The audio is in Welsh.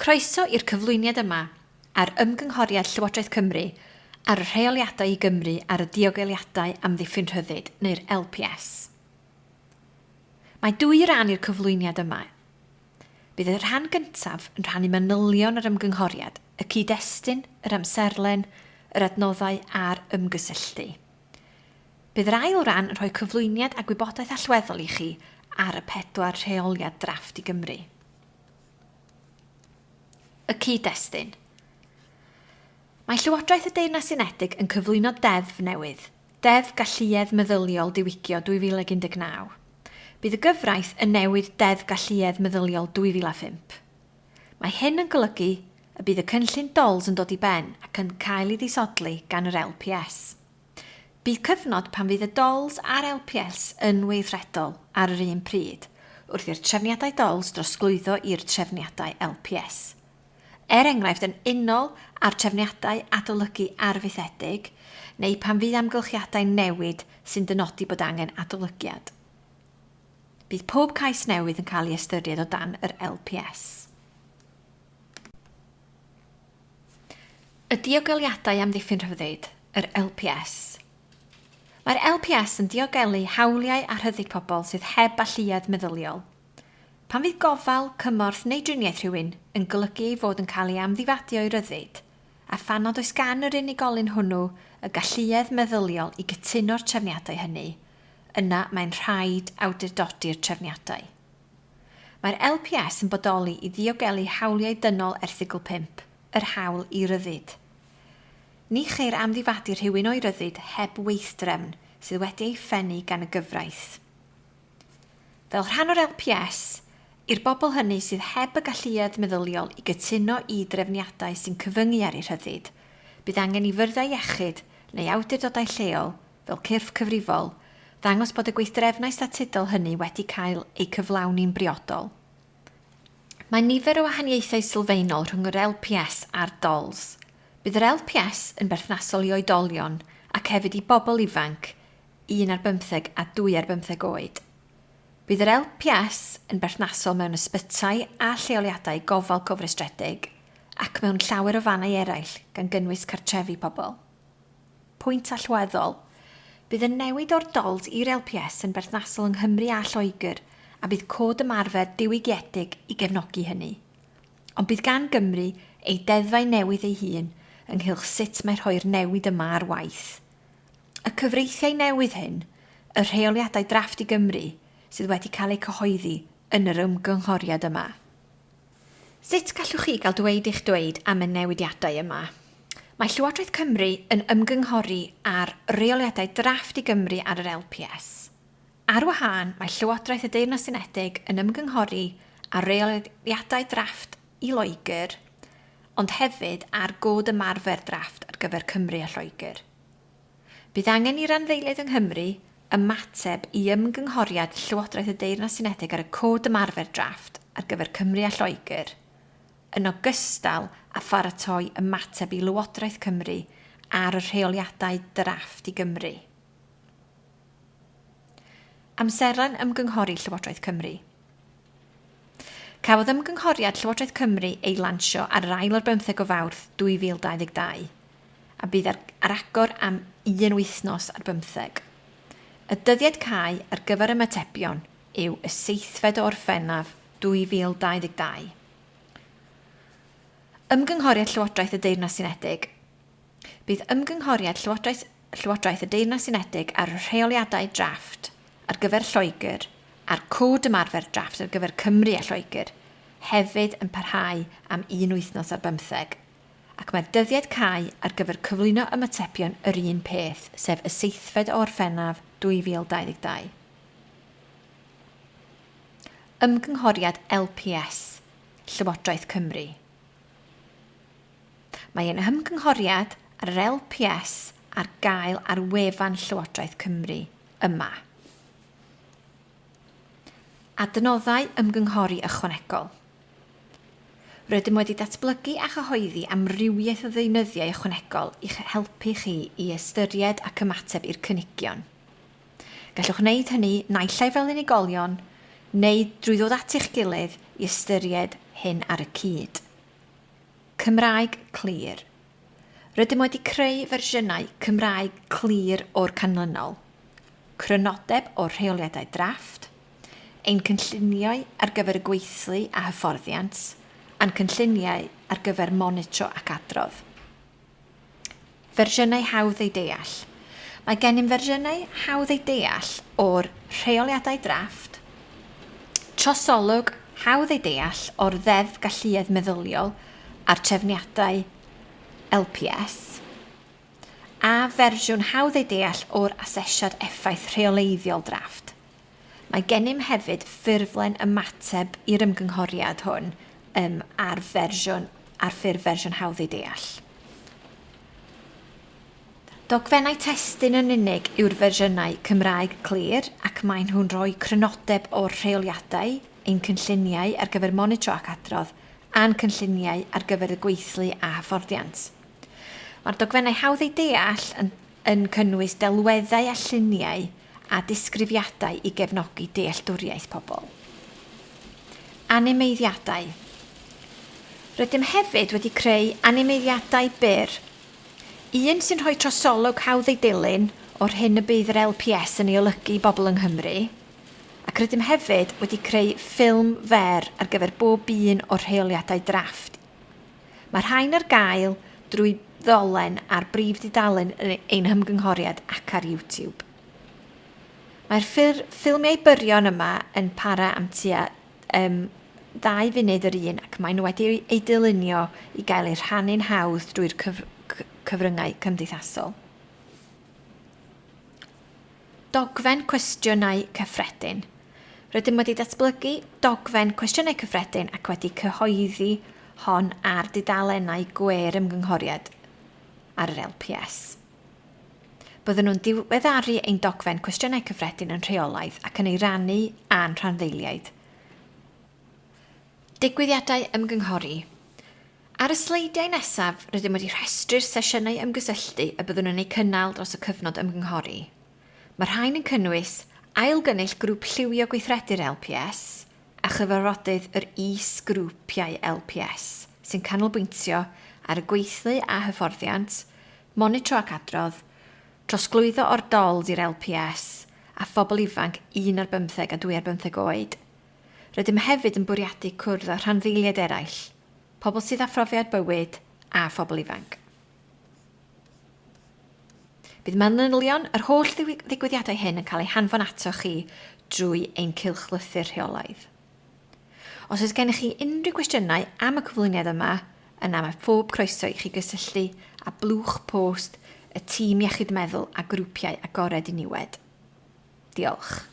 Croeso i'r cyflwyniad yma ar ymgynghoriad Llywodraeth Cymru ar y rheoliadau i Gymru ar y diogeliadau am ddiffyn rhyddid neu'r LPS. Mae dwy ran i'r cyflwyniad yma. Bydd y rhan gyntaf yn rhannu manylion yr ymgynghoriad, y cyd-destun, yr amserlen, yr adnoddau a'r ymgysylltu. Bydd yr ail ran yn rhoi cyflwyniad a gwybodaeth allweddol i chi ar y pedwar rheoliad drafft i Gymru cyd-destun. Mae Llywodraeth y Deyrnas Unedig yn cyflwyno deddf newydd, Deddf Galluedd Meddyliol diwygio 2019. Bydd y gyfraith yn newid Deddf Galluedd Meddyliol 2005. Mae hyn yn golygu y bydd y cynllun DOLS yn dod i ben ac yn cael ei ddisodlu gan yr LPS. Bydd cyfnod pan fydd y DOLS a'r LPS yn weithredol ar yr un pryd, wrth i'r trefniadau DOLS drosglwyddo i'r trefniadau LPS – er enghraifft yn unol ar trefniadau adolygu arfaethedig, neu pan fydd amgylchiadau newid sy'n dynodi bod angen adolygiad. Bydd pob cais newydd yn cael ei ystyried o dan yr LPS. Y diogeliadau am ddiffyn rhyddid, yr LPS. Mae'r LPS yn diogelu hawliau a rhyddid pobl sydd heb alluad meddyliol, Pan fydd gofal, cymorth neu driniaeth rhywun yn golygu ei fod yn cael ei amddifadio i ryddid, a phanod oes gan yr unigolyn hwnnw y galluedd meddyliol i gytuno'r trefniadau hynny, yna mae'n rhaid awdurdodi'r trefniadau. Mae'r LPS yn bodoli i ddiogelu hawliau dynol erthigol 5, yr hawl i ryddid. Ni cheir amddifadu rhywun o'i ryddid heb weithdrefn sydd wedi ei ffennu gan y gyfraith. Fel rhan o'r LPS, i'r bobl hynny sydd heb y galluedd meddyliol i gytuno i drefniadau sy'n cyfyngu ar eu rhyddid, bydd angen i fyrddau iechyd neu awdurdodau lleol, fel cyrff cyfrifol, ddangos bod y gweithdrefnau statudol hynny wedi cael ei cyflawni'n briodol. Mae nifer o wahaniaethau sylfaenol rhwng yr LPS a'r DOLS. Bydd yr LPS yn berthnasol i oedolion ac hefyd i bobl ifanc, 1 ar 15 a 2 ar 15 oed. Bydd yr LPS yn berthnasol mewn ysbytau a lleoliadau gofal cofrestredig ac mewn llawer o fannau eraill gan gynnwys cartrefi pobl. Pwynt allweddol, bydd y newid o'r dols i'r LPS yn berthnasol yng Nghymru a Lloegr a bydd cod ymarfer diwygiedig i gefnogi hynny. Ond bydd gan Gymru ei deddfau newydd ei hun ynghylch sut mae rhoi'r newid yma ar waith. Y cyfreithiau newydd hyn, y rheoliadau drafft i Gymru, sydd wedi cael eu cyhoeddi yn yr ymgynghoriad yma. Sut gallwch chi gael dweud eich dweud am y newidiadau yma? Mae Llywodraeth Cymru yn ymgynghori ar reoliadau drafft i Gymru ar yr LPS. Ar wahân, mae Llywodraeth y Deyrnas Unedig yn ymgynghori ar reoliadau drafft i Loegr, ond hefyd ar god ymarfer drafft ar gyfer Cymru a Lloegr. Bydd angen i'r anfeiliaid yng Nghymru ymateb i ymgynghoriad Llywodraeth y Deyrnas Unedig ar y cod ymarfer drafft ar gyfer Cymru a Lloegr, yn ogystal â pharatoi ymateb i Lywodraeth Cymru ar y rheoliadau drafft i Gymru. Amserlen ymgynghori Llywodraeth Cymru. Cafodd ymgynghoriad Llywodraeth Cymru ei lansio ar yr ail o'r 15 o fawrth 2022 a bydd ar, ar agor am un wythnos ar 15. Y dyddiad cae ar gyfer ymatebion yw y seithfed o orffennaf 2022. Ymgynghoriad Llywodraeth y Deyrnas Unedig. Bydd ymgynghoriad Llywodraeth, Llywodraeth y Deyrnas Unedig ar rheoliadau drafft ar gyfer Lloegr a'r cod ymarfer drafft ar gyfer Cymru a Lloegr hefyd yn parhau am un wythnos ar bymtheg ac mae'r dyddiad cae ar gyfer cyflwyno ymatebion yr un peth, sef y seithfed o orffennaf 2022. Ymgynghoriad LPS, Llywodraeth Cymru. Mae ein ymgynghoriad ar yr LPS ar gael ar wefan Llywodraeth Cymru yma. Adnoddau ymgynghori ychwanegol. Rydym wedi datblygu a chyhoeddi amrywiaeth o ddeunyddiau ychwanegol i'ch helpu chi i ystyried ac ymateb i'r cynigion. Gallwch wneud hynny naillai fel unigolion neu drwy ddod at eich gilydd i ystyried hyn ar y cyd. Cymraeg clir. Rydym wedi creu fersiynau Cymraeg clir o'r canlynol. Crynodeb o rheoliadau drafft, ein cynlluniau ar gyfer y gweithlu a hyfforddiant, a'n cynlluniau ar gyfer monitro ac adrodd. Fersiynau hawdd ei deall – Mae gennym fersiynau hawdd ei deall o'r rheoliadau drafft, trosolwg hawdd ei deall o'r ddeddf galluedd meddyliol a'r trefniadau LPS, a fersiwn hawdd ei deall o'r asesiad effaith rheoleiddiol drafft. Mae gennym hefyd ffurflen ymateb i'r ymgynghoriad hwn um, ar fersiwn ar ffurf fersiwn hawdd ei deall. Dogfennau testyn yn unig yw'r fersiynau Cymraeg Clir ac mae nhw'n rhoi crynodeb o'r rheoliadau, ein cynlluniau ar gyfer monitro ac adrodd, a'n cynlluniau ar gyfer y gweithlu a hyfforddiant. Mae'r dogfennau hawdd ei deall yn, yn cynnwys delweddau a lluniau a disgrifiadau i gefnogi dealltwriaeth pobl. Animeiddiadau. Rydym hefyd wedi creu animeiddiadau byr – Un sy'n rhoi trosolwg hawdd ei dilyn o'r hyn y bydd yr LPS yn ei olygu bobl yng Nghymru, ac rydym hefyd wedi creu ffilm fer ar gyfer bob un o'r rheoliadau drafft. Mae'r rhain ar gael drwy ddolen a'r brif didalen yn ein hymgynghoriad ac ar YouTube. Mae'r ffilmiau byrion yma yn para am tua um, ddau funud yr un ac maen nhw wedi ei dylunio i gael eu rhannu'n hawdd drwy'r cyf cyfryngau cymdeithasol. Dogfen cwestiynau cyffredin. Rydym wedi datblygu dogfen cwestiynau cyffredin ac wedi cyhoeddi hon ar dudalennau gwer ymgynghoriad ar yr LPS. Byddwn nhw'n diweddaru ein dogfen cwestiynau cyffredin yn rheolaidd ac yn ei rannu a'n rhanddeiliaid. Digwyddiadau ymgynghori Ar y sleidiau nesaf, rydym wedi rhestru'r sesiynau ymgysylltu y byddwn yn eu cynnal dros y cyfnod ymgynghori. Mae rhain yn cynnwys ailgynnull grŵp lliwio gweithredu'r LPS a chyfarfodydd yr is-grwpiau LPS sy'n canolbwyntio ar y gweithlu a hyfforddiant, monitro ac adrodd, trosglwyddo o'r dols i'r LPS a phobl ifanc 1 ar 15 a 2 ar 15 oed. Rydym hefyd yn bwriadu cwrdd â rhanddeiliad eraill – pobl sydd â phrofiad bywyd a phobl ifanc. Bydd manylion yr holl ddigwyddiadau hyn yn cael eu hanfon ato chi drwy ein cilchlythu'r rheolaidd. Os oes gennych chi unrhyw gwestiynau am y cyflwyniad yma, yna mae phob croeso i chi gysylltu a blwch post y tîm iechyd meddwl a grwpiau agored i niwed. Diolch.